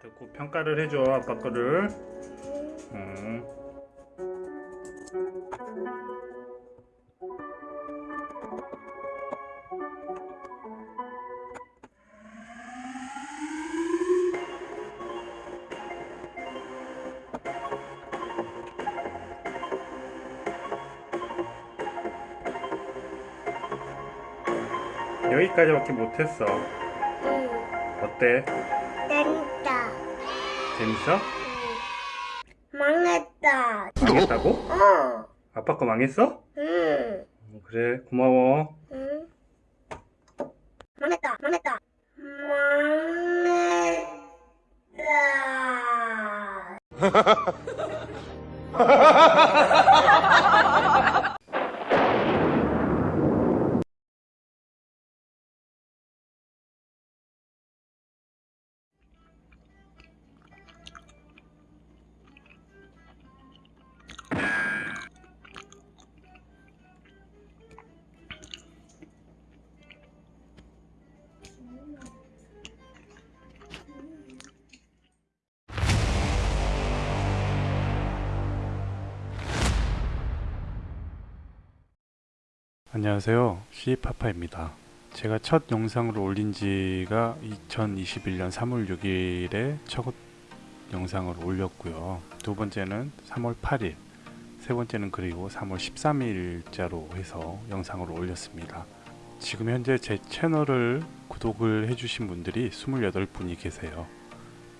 듣고 평가를 해줘 아빠 거를 음. 여기까지밖에 못했어 응. 어때? 재밌어? 망했다. 망했다고? 어. 아빠 거 망했어? 응. 어, 그래 고마워 응. 망했다. 망했다. 망했다. 안녕하세요. 시파파입니다. 제가 첫 영상을 올린 지가 2021년 3월 6일에 첫 영상을 올렸고요. 두 번째는 3월 8일 세 번째는 그리고 3월 13일자로 해서 영상을 올렸습니다. 지금 현재 제 채널을 구독을 해주신 분들이 28분이 계세요.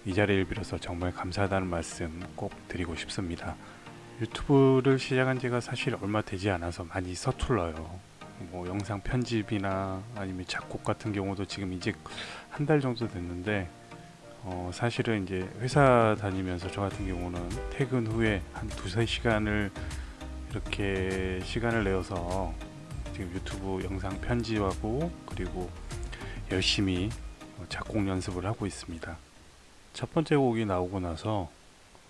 이 자리를 빌어서 정말 감사하다는 말씀 꼭 드리고 싶습니다. 유튜브를 시작한 지가 사실 얼마 되지 않아서 많이 서툴러요. 뭐 영상 편집이나 아니면 작곡 같은 경우도 지금 이제 한 달 정도 됐는데 어 사실은 이제 회사 다니면서 저 같은 경우는 퇴근 후에 한 두세 시간을 이렇게 시간을 내어서 지금 유튜브 영상 편집하고 그리고 열심히 작곡 연습을 하고 있습니다. 첫 번째 곡이 나오고 나서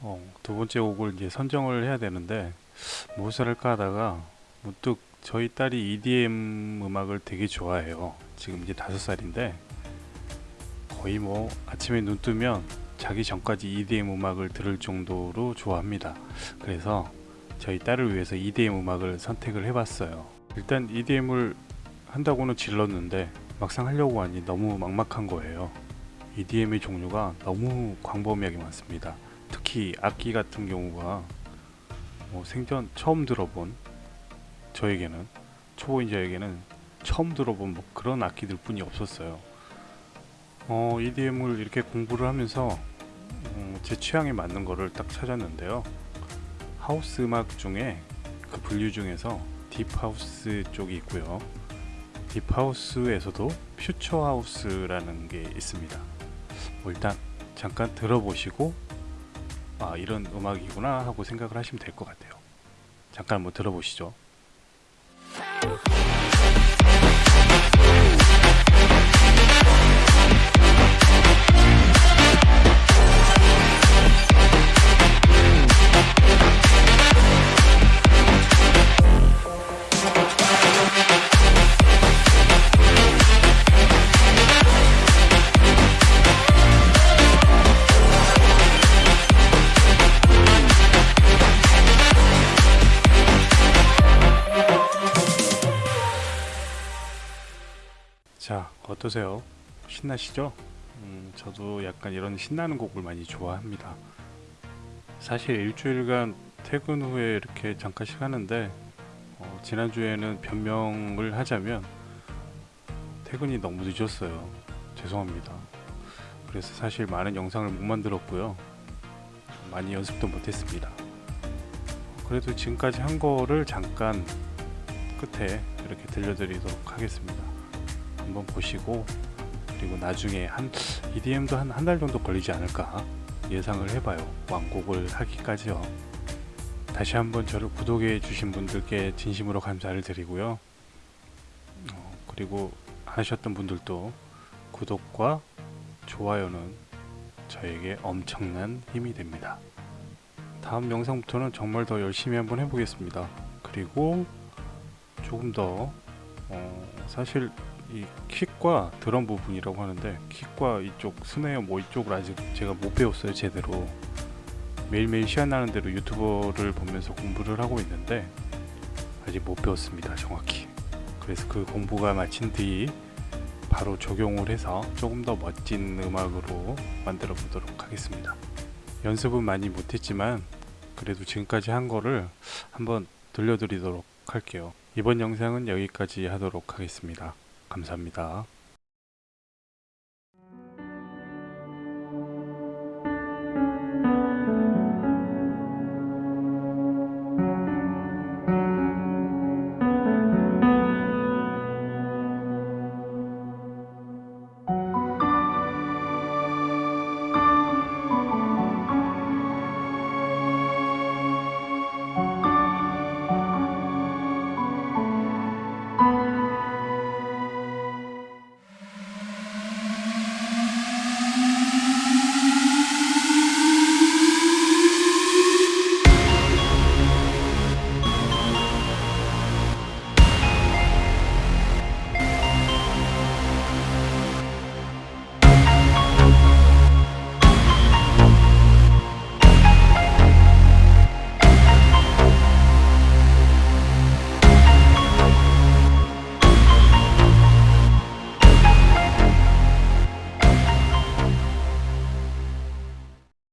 어, 두 번째 곡을 이제 선정을 해야 되는데 무엇을 할까 하다가 문득 저희 딸이 EDM 음악을 되게 좋아해요. 지금 이제 다섯 살인데 거의 뭐 아침에 눈 뜨면 자기 전까지 EDM 음악을 들을 정도로 좋아합니다. 그래서 저희 딸을 위해서 EDM 음악을 선택을 해봤어요. 일단 EDM을 한다고는 질렀는데 막상 하려고 하니 너무 막막한 거예요. EDM의 종류가 너무 광범위하게 많습니다. 특히 악기 같은 경우가 뭐 생전 처음 들어본 저에게는 초보인 저에게는 처음 들어본 뭐 그런 악기들 뿐이 없었어요. 어, EDM을 이렇게 공부를 하면서 음, 제 취향에 맞는 거를 딱 찾았는데요. 하우스 음악 중에 그 분류 중에서 딥하우스 쪽이 있고요. 딥하우스에서도 퓨처하우스라는 게 있습니다. 뭐 일단 잠깐 들어보시고 아 이런 음악이구나 하고 생각을 하시면 될 것 같아요. 잠깐 한번 들어보시죠 you. 자 어떠세요? 신나시죠? 음, 저도 약간 이런 신나는 곡을 많이 좋아합니다. 사실 일주일간 퇴근 후에 이렇게 잠깐씩 하는데 어, 지난주에는 변명을 하자면 퇴근이 너무 늦었어요. 죄송합니다. 그래서 사실 많은 영상을 못 만들었고요. 많이 연습도 못했습니다. 그래도 지금까지 한 거를 잠깐 끝에 이렇게 들려드리도록 하겠습니다 한번 보시고 그리고 나중에 한 EDM도 한 한 달 정도 걸리지 않을까 예상을 해봐요. 완곡을 하기까지요. 다시 한번 저를 구독해 주신 분들께 진심으로 감사를 드리고요. 어, 그리고 안 하셨던 분들도 구독과 좋아요는 저에게 엄청난 힘이 됩니다. 다음 영상부터는 정말 더 열심히 한번 해보겠습니다. 그리고 조금 더 어, 사실 이 킥과 드럼 부분이라고 하는데 킥과 이쪽 스네어 뭐 이쪽을 아직 제가 못 배웠어요 제대로. 매일매일 시간 나는 대로 유튜버를 보면서 공부를 하고 있는데 아직 못 배웠습니다 정확히. 그래서 그 공부가 마친 뒤 바로 적용을 해서 조금 더 멋진 음악으로 만들어 보도록 하겠습니다. 연습은 많이 못했지만 그래도 지금까지 한 거를 한번 들려드리도록 할게요 이번 영상은 여기까지 하도록 하겠습니다. 감사합니다